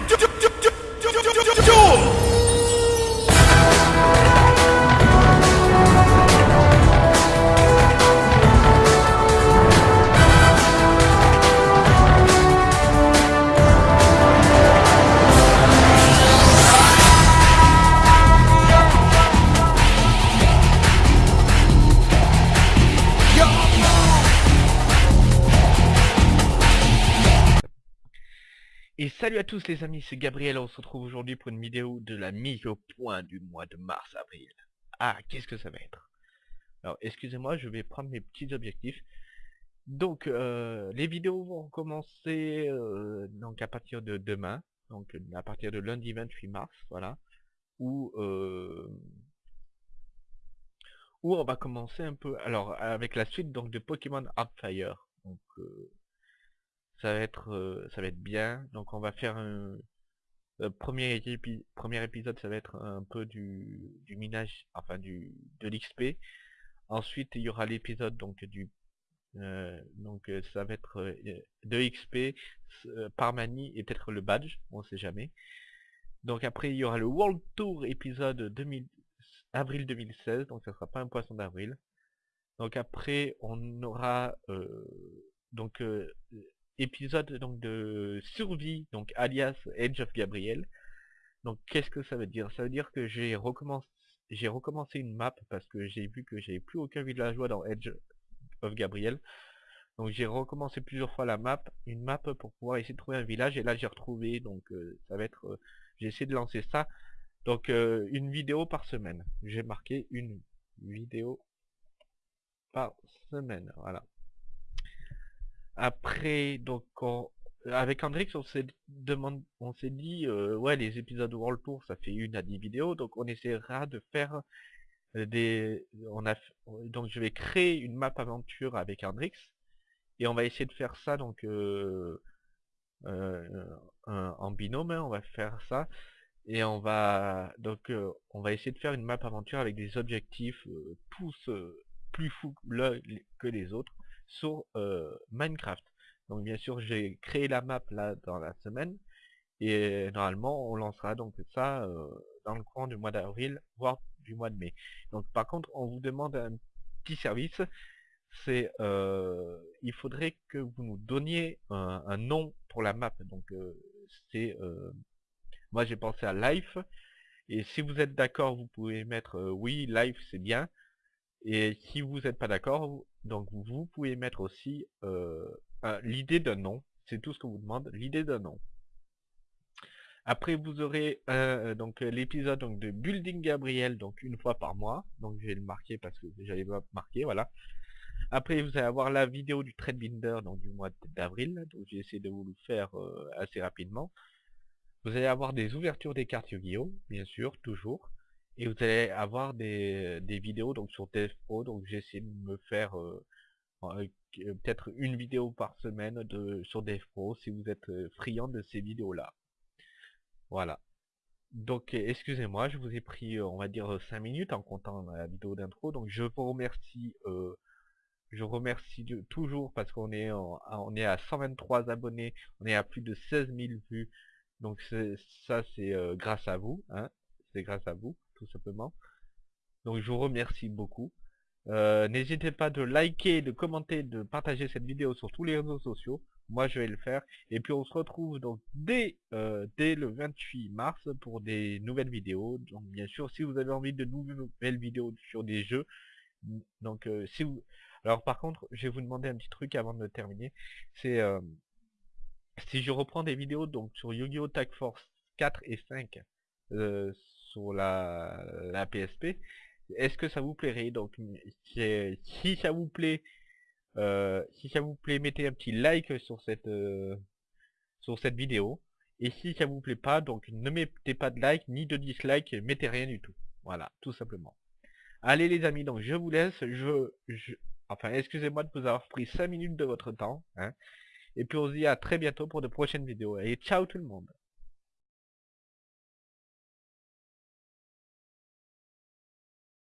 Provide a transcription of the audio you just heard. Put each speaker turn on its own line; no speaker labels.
to do, do, do Et salut à tous les amis, c'est Gabriel, on se retrouve aujourd'hui pour une vidéo de la mise au point du mois de mars-avril. Ah, qu'est-ce que ça va être? Alors, excusez-moi, je vais prendre mes petits objectifs. Donc, euh, les vidéos vont commencer euh, donc à partir de demain, donc à partir de lundi 28 mars, voilà, où, euh, où on va commencer un peu, alors avec la suite donc de Pokémon Hardfire. Ça va être euh, ça va être bien. Donc on va faire un premier, premier épisode ça va être un peu du, du minage enfin du de l'XP ensuite il y aura l'épisode donc du euh, donc euh, ça va être de XP par manie et peut-être le badge on sait jamais. Donc après il y aura le World Tour épisode 2000 avril 2016 donc ça sera pas un poisson d'avril. Donc après on aura donc épisode donc de survie, donc alias Edge of Gabriel. Donc qu'est-ce que ça veut dire? Ça veut dire que j'ai recommencé j'ai recommencé une map parce que j'ai vu que j'avais plus aucun villageois dans Edge of Gabriel. Donc j'ai recommencé plusieurs fois la map, une map pour pouvoir essayer de trouver un village et là j'ai retrouvé donc euh, ça va être euh, j'ai essayé de lancer ça. Donc euh, une vidéo par semaine. J'ai marqué une vidéo par semaine, voilà. Après, donc, avec Andrix, on s'est demandé, on s'est dit, euh, ouais, les épisodes World Tour, ça fait une à dix vidéos, donc on essaiera de faire euh, des, on a, donc je vais créer une map aventure avec Andrix, et on va essayer de faire ça, donc, euh, en binôme, hein, on va faire ça, et on va, donc, on va essayer de faire une map aventure avec des objectifs tous plus fous que les autres, sur Minecraft. Donc bien sûr j'ai créé la map là dans la semaine et normalement on lancera donc ça dans le courant du mois d'avril voire du mois de mai. Donc par contre on vous demande un petit service c'est il faudrait que vous nous donniez un, nom pour la map donc c'est moi j'ai pensé à life et si vous êtes d'accord vous pouvez mettre oui life c'est bien et si vous n'êtes pas d'accord, vous pouvez mettre aussi euh, l'idée d'un nom. C'est tout ce qu'on vous demande, l'idée d'un nom. Après vous aurez euh, donc l'épisode de Building Gabriel donc une fois par mois. Donc je vais le marquer parce que j'avais pas marqué, voilà. Après vous allez avoir la vidéo du Binder donc du mois d'avril. Donc j'ai essayé de vous le faire euh, assez rapidement. Vous allez avoir des ouvertures des cartes Yu-Gi-Oh! bien sûr, toujours et vous allez avoir des, des vidéos donc sur DevPro donc j'essaie de me faire euh, euh, peut-être une vidéo par semaine de sur DevPro si vous êtes euh, friand de ces vidéos là voilà. Donc excusez-moi je vous ai pris on va dire 5 minutes en comptant la vidéo d'intro. Donc je vous remercie je remercie toujours parce qu'on est on est à 123 abonnés on est à plus de 16 000 vues. Donc ça c'est grâce à vous hein c'est grâce à vous simplement. Donc je vous remercie beaucoup. Euh, n'hésitez pas de liker, de commenter, de partager cette vidéo sur tous les réseaux sociaux. Moi je vais le faire. Et puis on se retrouve donc dès, euh, dès le 28 mars pour des nouvelles vidéos. Donc bien sûr si vous avez envie de nouvelles vidéos sur des jeux. Donc euh, si vous... Alors par contre je vais vous demander un petit truc avant de terminer. C'est si je reprends des vidéos donc sur Yu-Gi-Oh! Tag Force 4 et 5 sur la, PSP. Est-ce que ça vous plairait? Donc si ça vous plaît, euh, si ça vous plaît, mettez un petit like sur cette euh, sur cette vidéo. Et si ça vous plaît pas, donc ne mettez pas de like ni de dislike, mettez rien du tout. Voilà, tout simplement. Allez les amis, donc je vous laisse. Je, enfin excusez-moi de vous avoir pris 5 minutes de votre temps. Hein. Et puis on se dit à très bientôt pour de prochaines vidéos. Et ciao tout le monde